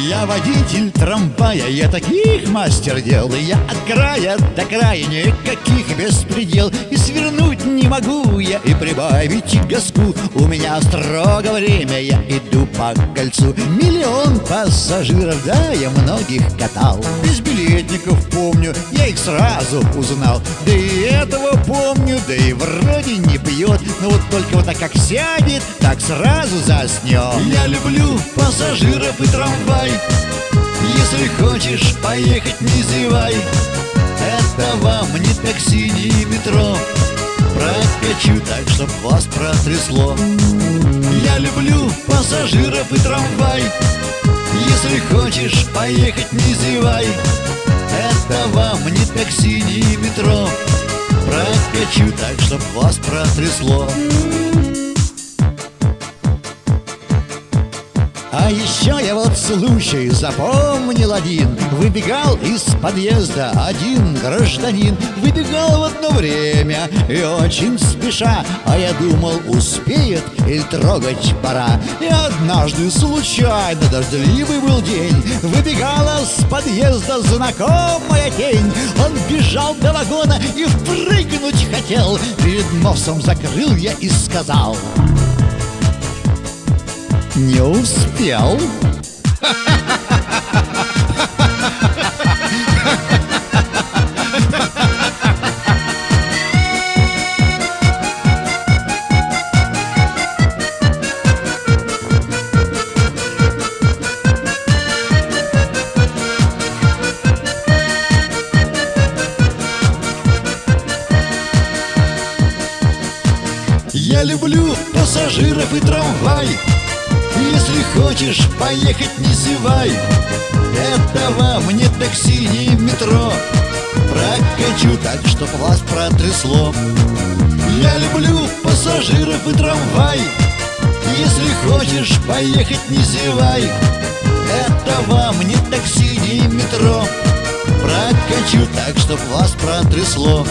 Я водитель трамвая, я таких мастер дел Я от края до края никаких беспредел. И свернуть не могу я, и прибавить газку У меня строго время, я иду по кольцу. Миллион пассажиров, да, я многих катал. Без билетников помню, я их сразу узнал. Да и этого помню, да и вроде не пьет. Но вот только вот так как сядет, так сразу заснет Я люблю пассажиров и трамвай. Если хочешь поехать, не зевай. Это вам не такси, не метро Прокачу так, чтоб вас протрясло. Я люблю пассажиров и трамвай. Если хочешь поехать, не зевай. Это вам не такси, не метро. Прокачу так, чтоб вас протрясло А еще я вот случай запомнил один. Выбегал из подъезда один гражданин. Выбегал в одно время и очень спеша. А я думал, успеет или трогать пора. И однажды случайно дождливый был день. Выбегала с подъезда знакомая тень. Он бежал до вагона и впрыгнуть хотел. Перед носом закрыл я и сказал не успел. Я люблю пассажиров и трамвай если хочешь поехать, не зевай. Вам не такси, не метро. Прокачу так, чтоб вас протрясло. Я люблю пассажиров и трамвай. Если хочешь поехать, не зевай. Вам не такси, не метро. Прокачу так, чтоб вас протрясло